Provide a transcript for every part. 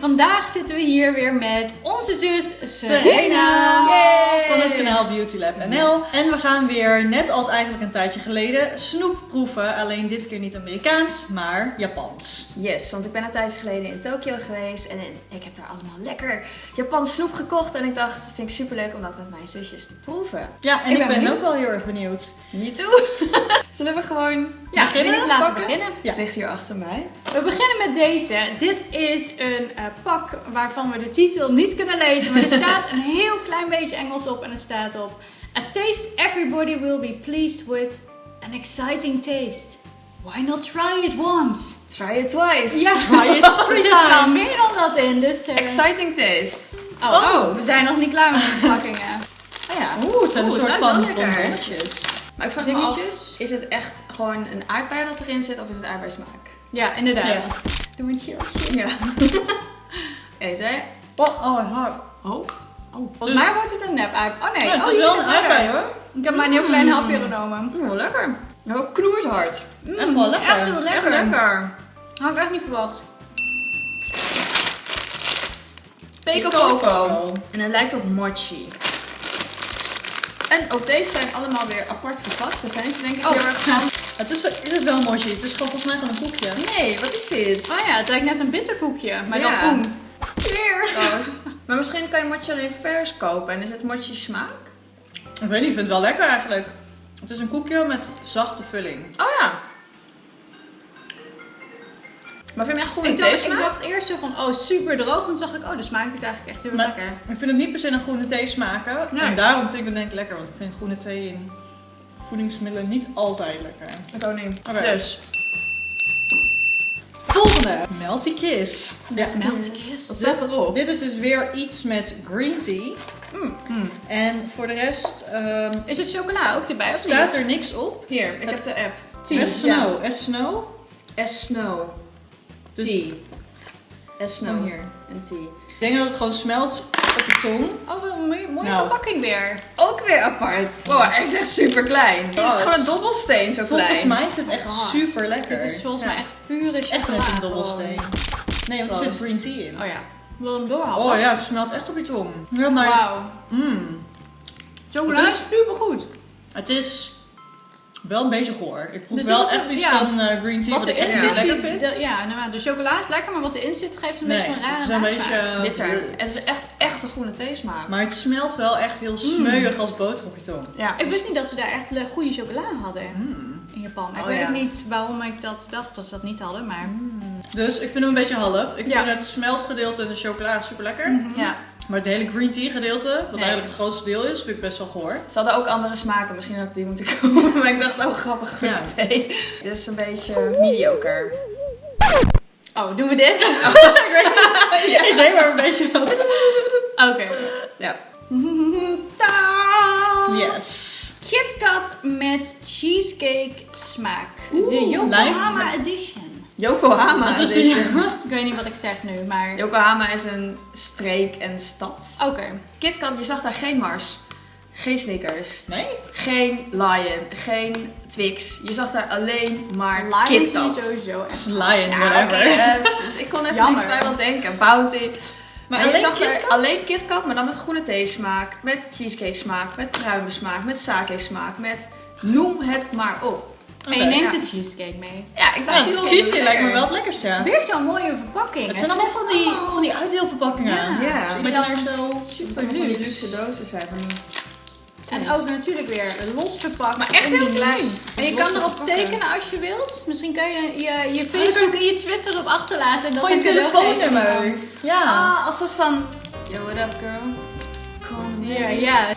vandaag zitten we hier weer met onze zus Serena. Van het kanaal Beauty Lab NL. En we gaan weer, net als eigenlijk een tijdje geleden, snoep proeven. Alleen dit keer niet Amerikaans, maar Japans. Yes, want ik ben een tijdje geleden in Tokio geweest en ik heb daar allemaal lekker Japans snoep gekocht. En ik dacht, vind ik super leuk om dat met mijn zusjes te proeven. Ja, en Ik ik, ben ook wel heel erg benieuwd. Me too. Zullen we gewoon Ja, Beginnen? laten we beginnen. Ja. Het ligt hier achter mij. We beginnen met deze. Dit is een eh, pak waarvan we de titel niet kunnen lezen. Maar er staat een heel klein beetje Engels op. En er staat op... A taste everybody will be pleased with. An exciting taste. Why not try it once? Try it twice. Ja, Try it er three zit wel meer dan dat in. Dus, eh, Exciting taste. oh, Oh. we zijn nog niet klaar met de verpakkingen. Oh ja. Oeh, het zijn een soort van bonbonnetjes. Maar ik vraag me af, is het echt gewoon een aardbei dat erin zit of is het aardbeismaak? Ja, inderdaad. Ja. Doe maar cheers. Ja. Eet hè? Oh, oh, hard. Oh. Oh, volgens mij wordt het een nep aardbei. Oh nee, Ja, het oh, is wel een aardbei hoor. Ik heb maar een heel klein Mm. hapje genomen. Mm, lekker. Nou, knoert hard. Echt wel lekker. Echt heel Echt lekker. lekker. Had ik echt niet verwacht. Peco Poco. En het lijkt op mochi. En ook deze zijn allemaal weer apart verpakt. Daar zijn ze denk ik Oh. heel erg van. Het is, is het wel mochi? Het is gewoon volgens mij gewoon een koekje. Nee, wat is dit? Oh ja, het lijkt net een bitterkoekje, maar dan Ja. groen. Cheers! Maar misschien kan je mochi alleen vers kopen. En is het mochi smaak? Ik weet niet, ik vind het wel lekker eigenlijk. Het is een koekje met zachte vulling. Oh ja. Maar vind je hem echt goed Ik in dacht, thee ik dacht eerst zo van, oh super droog. En toen zag ik, oh de smaak is eigenlijk echt heel Maar- lekker. Ik vind het niet per se een groene thee smaken. Nee. En daarom vind ik het denk ik lekker. Want ik vind groene thee in voedingsmiddelen niet altijd lekker. Ik ook niet. Oké. Dus. Volgende. Melty Kiss. Ja. Wat staat erop? Dit is dus weer iets met green tea. Mm. En voor de rest ehm, Is het chocola ook erbij of staat niet? er niks op. Hier, ik Het- heb de app. As snow. As snow. S Snow. Dus- Tea. S Snow. Oh, hier. En tea. Ik denk dat het gewoon smelt op je tong. Oh, wat een mooie, mooie Nou. verpakking weer. Ook weer apart. Wow, hij is echt super klein. Het is Oh, gewoon een dobbelsteen zo Volgens klein. mij is het echt God. super lekker. Dit is volgens Ja. mij echt pure echt chocola. net een dobbelsteen. Nee, want er zit green tea in. Oh ja. Wil hem doorhappen? Oh ja, het smelt echt op je tong. Ja, maar... Wauw. Mm, Chocola Het is is- super goed. het is wel een beetje goor. Ik proef Dus wel echt een- iets ja. van eh, green tea Wat wat ik erin echt zit, lekker die- vind. de- ja, nou, de chocola is lekker, maar wat erin zit geeft een nee, beetje van een het is rare een beetje... eh, Bitter. Het is echt, echt een groene theesmaak. Maar het smelt wel echt heel smeuig als boter op je tong. Ja. Ik wist niet dat ze daar echt goede chocola hadden Mm. In Japan. Ik Oh, weet ja. ook niet waarom ik dat dacht dat ze dat niet hadden, maar... Dus ik vind hem een beetje half. Ik Ja. vind het smeltgedeelte en de chocola super lekker. Mhm. Ja. Maar het hele green tea gedeelte, wat Nee. eigenlijk het grootste deel is, vind ik best wel goor. Ze hadden ook andere smaken. Misschien had ik die moeten kopen. Maar ik dacht, oh grappig, groene Ja. thee. Dit is een beetje mediocre. Oh, doen we dit? Ik denk maar een beetje wat. Oké. Ja. Yes. KitKat met cheesecake smaak. Oeh, de Yokohama edition. Yokohama. Is edition. Ik weet niet wat ik zeg nu, maar... Yokohama is een streek en stad. Oké. KitKat, je zag daar geen Mars. Geen Snickers. Nee? Geen Lion. Geen Twix. Je zag daar alleen maar Lion KitKat. sowieso echt. Lion, whatever. eh, ik kon even Jammer. niks bij wat denken. Bounty. Maar, Maar je alleen zag KitKat? alleen KitKat, maar dan met groene thee smaak, met cheesecake smaak, met pruimen smaak, met sake smaak, met noem het maar op. En je neemt ja. de cheesecake mee. Ja, ik dacht Ja, cheesecake, cheesecake lijkt me wel het lekkerste. Weer zo'n mooie verpakking. Het zijn allemaal van die, van die uitdeelverpakkingen. Ja. Ja. Dus Maar dat dan je daar zo... super Van die luxe. luxe dozen zijn. En ook natuurlijk weer los verpakt. Maar echt heel klein. En je kan erop tekenen als je wilt. Misschien kan je je, je Facebook en je Twitter erop achterlaten. En dat Gewoon je ik telefoonnummer. Ja. Ah, alsof van... Yo, what up girl? Kom hier. ja.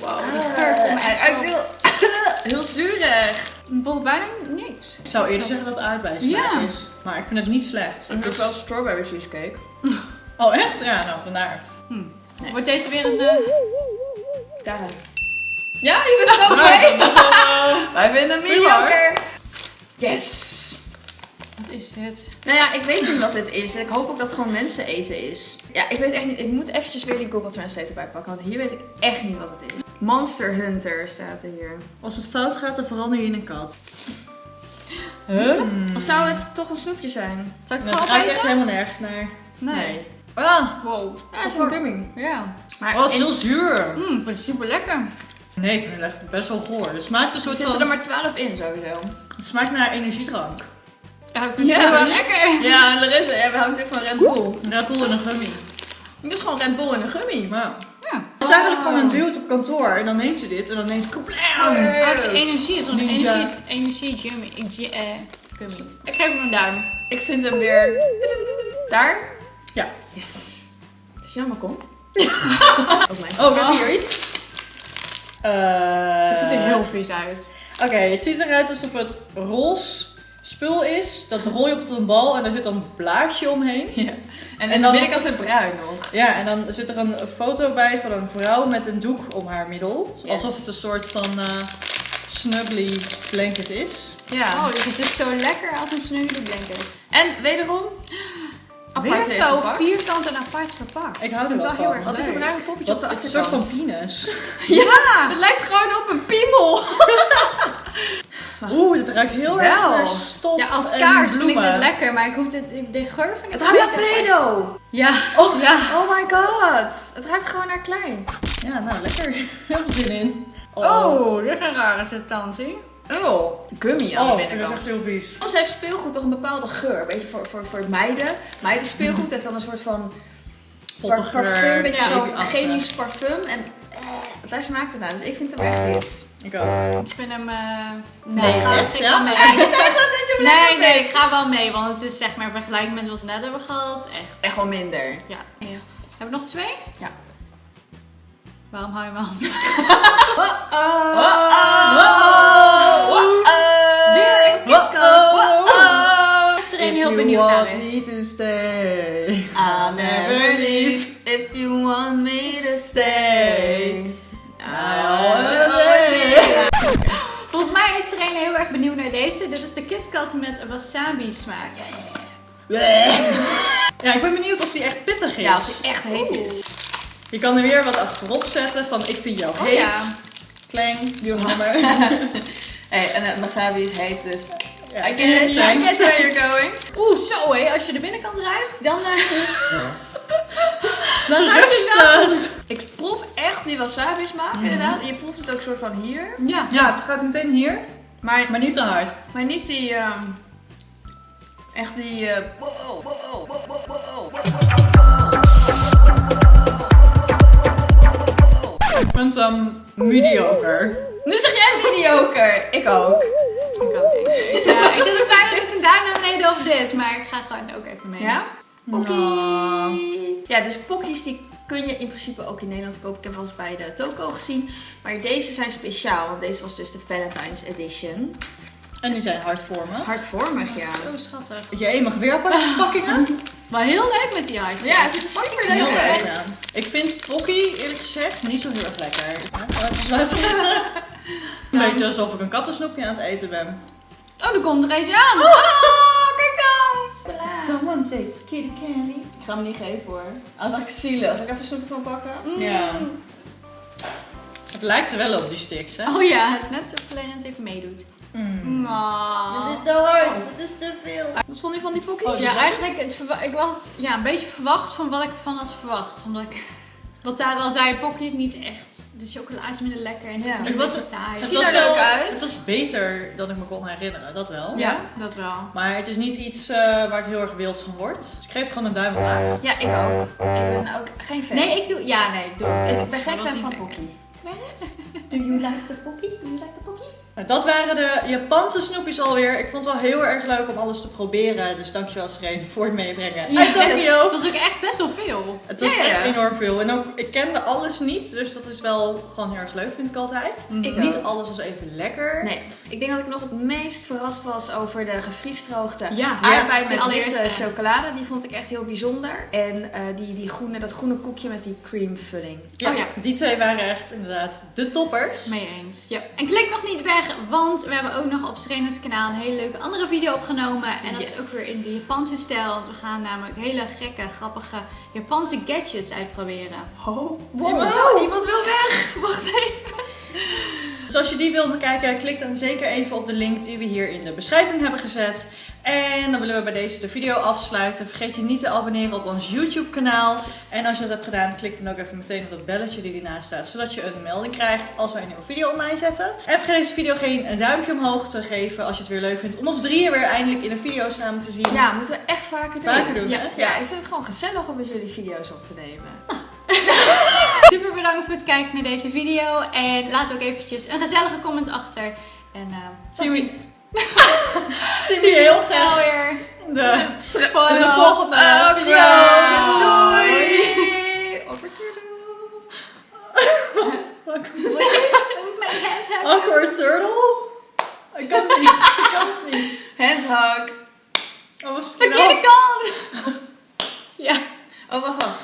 Wow, echt ruikt op. heel, zuurig. Ik proef bijna niks. Ik zou eerder zeggen dat het Ja. is. Maar ik vind het niet slecht. Ook is... wel strawberry cheesecake. Oh echt? Ja, nou vandaar. Wordt deze weer een... eh, Daar. Ja, je bent er ook bij. Wij vinden hem mediocre. Yes. Wat is dit? Nou ja, ik weet niet wat dit is. En ik hoop ook dat het gewoon mensen eten is. Ja, ik weet echt niet. Ik moet eventjes weer die Google Translate erbij pakken. Want hier weet ik echt niet wat het is. Monster Hunter staat er hier. Als het fout gaat, dan verander je in een kat. Huh? Hmm. Of zou het toch een snoepje zijn? Zal ik het Dat gewoon ruikt opeten? echt helemaal nergens naar. Nee. Nee. Ah, Wow. Ja, het is een gummy. Ja. Maar oh, het is in- heel zuur. Mm, ik vind het super lekker. Nee, ik vind het echt best wel goor. Het smaakt een er soort zitten van... er maar 12 in sowieso. Het smaakt naar energiedrank. Ja, ik vind Ja, het maar- lekker. Ja, en de rest, ja, we houden natuurlijk van Red Bull. Red Bull en een gummy. Dit is gewoon Red Bull en een gummy. Maar Ja. het is eigenlijk gewoon een dude op kantoor. En dan neemt hij dit en dan neemt hij... Hij heeft energie. Het is een energie, energie eh, gummy. Ik geef hem een duim. Ik vind hem weer... Daar. Ja. Yes. Het is jammer komt. Ook mijn. Oh, we hebben hier iets. Eh, Het ziet er heel vies uit. Oké, het ziet eruit alsof het roze spul is. Dat rol je op een bal en daar zit dan een blaadje omheen. Ja. En, En en dan- dan binnenkant is het bruin nog. Ja, en dan zit er een foto bij van een vrouw met een doek om haar middel. Yes. Alsof het een soort van eh snuggly blanket is. Ja. Oh, dus het is zo lekker als een snuggie blanket. En wederom... Weer Apart zo verpakt. vierkant en apart verpakt. Ik hou er wel het wel heel van. erg Wat is het leuk. rare poppetje Wat, op de is een soort van penis. Ja! Het lijkt gewoon op een piemel. Oeh, het ruikt heel erg Wel. naar stof Ja, als en kaars vind ik bloemen. dit lekker, maar ik hoef dit, ik- de geur vind ik Het ruikt naar Play-Doh. Ja. Oh. ja. Oh my god. Het ruikt gewoon naar klei. Ja, nou lekker. Heel veel zin in. Oh, dit is een rare substantie. Oh, gummy aan Oh, de ik vind het binnenkant. echt heel vies. Soms heeft speelgoed toch een bepaalde geur. Weet je, voor, voor, voor meiden. Meiden speelgoed heeft dan een soort van parfum. Beetje ja. zo'n chemisch parfum. En eh, daar smaakt het naar. Dus ik vind hem echt dit. Ik ook. Ik vind hem... eh nee, Nee, ik ga, echt, ik ga mee. Dat Nee, nee, ik ga wel mee, want het is zeg maar vergelijking met wat we net hebben gehad. Echt. Echt wel minder. Ja. ja. Hebben we nog twee? Ja. Waarom hou je mijn hand? Weer Is. to stay, I'll never leave if you want me to stay. I'll always be- Volgens mij is er een heel erg benieuwd naar deze. Dit is de KitKat met wasabi smaak. Ja, ik ben benieuwd of die echt pittig is. Ja, als hij echt heet is. Je kan er weer wat achterop zetten van ik vind jou Oh, heet. ja. Klang, nummer. Hey, en wasabi is heet, dus I get it. I get where you're going. Als je de binnenkant ruikt, dan... eh dan ruikt het wel. Ik proef echt die wasabi smaak, inderdaad. En je proeft het ook soort van hier. Ja. Ja, het gaat meteen hier, Maar, maar niet te hard. maar niet die... ehm, echt die... eh. Ik vind hem mediocre. Nu zeg jij mediocre. Ik ook. Ik ook, denk ik. Ja, ik zit te twijfelen tussen daar naar beneden of dit. Maar ik ga gewoon ook even mee. Ja? Pokkie. Nou. Ja, dus pokkies die kun je in principe ook in Nederland kopen. Ik heb wel eens bij de Toko gezien. Maar deze zijn speciaal, want deze was dus de Valentine's Edition. En die zijn hardvormig. Hardvormig, ja. Zo schattig. Jij mag weer aparte verpakkingen? Maar heel leuk met die ijs. Ja, het ziet er super Heel leuk leuk. uit. ja. Ik vind Pocky eerlijk gezegd niet zo heel erg lekker. Laten we zitten. Een beetje alsof ik een kattensnoepje aan het eten ben. Oh, er komt er eentje aan. Oh, kijk dan. Someone say kitty candy. Ik ga hem niet geven hoor. Als ik zielig. Zal ik even een snoepje van pakken? Mm. Ja. Het lijkt er wel op die sticks, hè? Oh ja, het is net alsof Clarence even meedoet. Mm. Oh. te hard, het is te veel. Wat vond je van die pokkies? Oh, Ja, eigenlijk, het ik was ja, een beetje verwacht van wat ik ervan had verwacht. Omdat ik, wat daar al zei, Pocky is niet echt. De chocola is minder lekker en het Ja. is niet zo taai. Ziet er leuk uit. Het was beter dan ik me kon herinneren, dat wel. Ja, dat wel. Maar het is niet iets eh, waar ik heel erg wild van word. Dus ik geef het gewoon een duim omlaag. Ja, ik ook. Ik ben ook geen fan. Nee, ik doe... Ja, nee, ik doe ik ben geen fan van pokkie. Do you like the pokkie? Do you like the pokkie? Maar dat waren de Japanse snoepjes alweer. Ik vond het wel heel erg leuk om alles te proberen. Dus dankjewel Sreen voor het meebrengen Ja, uit Tokio. Het was ook echt best wel veel. Het was Ja, ja, ja. echt enorm veel. En ook, ik kende alles niet. Dus dat is wel gewoon heel erg leuk, vind ik altijd. Ik Niet ook. alles was even lekker. Nee, ik denk dat ik nog het meest verrast was over de gevriesdroogde Ja, aardbei de met witte chocolade. Die vond ik echt heel bijzonder. En eh, die, die groene, dat groene koekje met die creamvulling. Ja, Oh ja. Die twee waren echt inderdaad de toppers. Mee eens. Ja. En klik nog niet weg, want we hebben ook nog op Serena's kanaal een hele leuke andere video opgenomen. En dat Yes. is ook weer in de Japanse stijl. Want we gaan namelijk hele gekke, grappige Japanse gadgets uitproberen. Oh, Wow. Iemand, iemand wil weg. Wacht even. Dus als je die wil bekijken, klik dan zeker even op de link die we hier in de beschrijving hebben gezet. En dan willen we bij deze de video afsluiten. Vergeet je niet te abonneren op ons YouTube kanaal. En als je dat hebt gedaan, klik dan ook even meteen op dat belletje die ernaast staat. Zodat je een melding krijgt als wij een nieuwe video online zetten. En vergeet deze video geen duimpje omhoog te geven als je het weer leuk vindt. Om ons drieën weer eindelijk in een video samen te zien. Ja, moeten we echt vaker doen. Vaker doen, ja. hè? Ja, ik vind het gewoon gezellig om met jullie video's op te nemen. Super bedankt voor het kijken naar deze video. En laat ook eventjes een gezellige comment achter. En uh, Zien we, zien we je heel snel weer. in de, in de volgende video. Doei! Hand hebben. Awkward turtle? Ik kan het niet. Ik kan het niet. Handhug. Oh, was Verkeerde kant. Ja. Oh, wacht, wacht.